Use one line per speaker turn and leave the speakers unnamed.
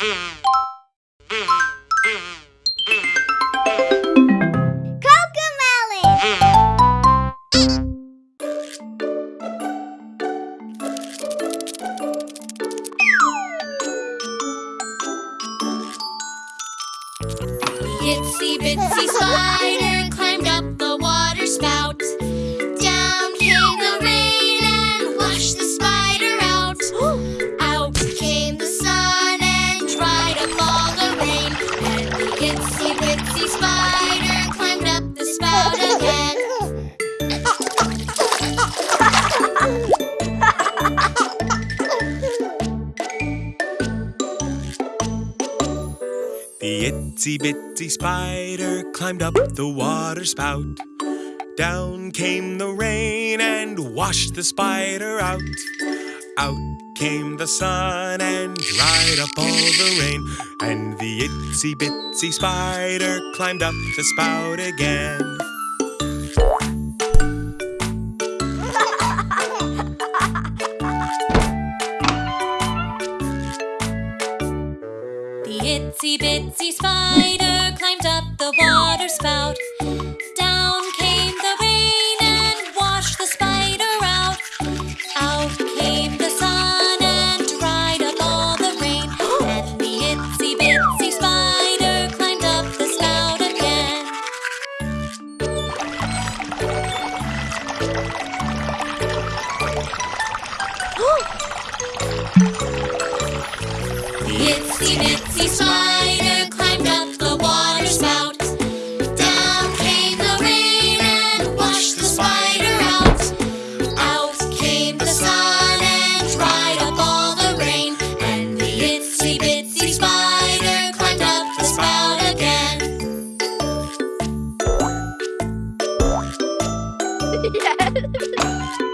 Itsy bitsy spider climbed up the water spout. Itsy bitsy spider climbed up the spout again.
The itsy bitsy spider climbed up the water spout. Down came the rain and washed the spider out. Out came the sun and dried up all the rain. And the itsy bitsy spider climbed up the spout again.
The itsy bitsy spider climbed up the water spout. Itsy bitsy spider climbed up the water spout. Down came the rain and washed the spider out. Out came the sun and dried up all the rain. And the itsy bitsy spider climbed up the spout again.
Hey!